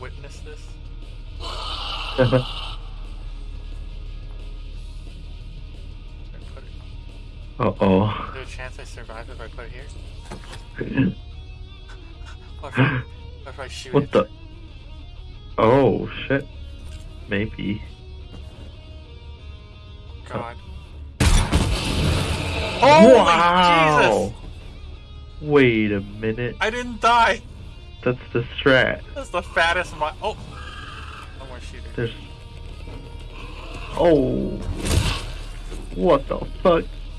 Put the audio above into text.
witness this? Should I put it? Uh oh. Is there a chance I survive if I put it here? What if I, what if I shoot What it? the? Oh shit. Maybe. God. Oh wow. Jesus! Wait a minute. I didn't die. That's the strat. That's the fattest my. Oh. No more shooter. There's. Oh. What the fuck?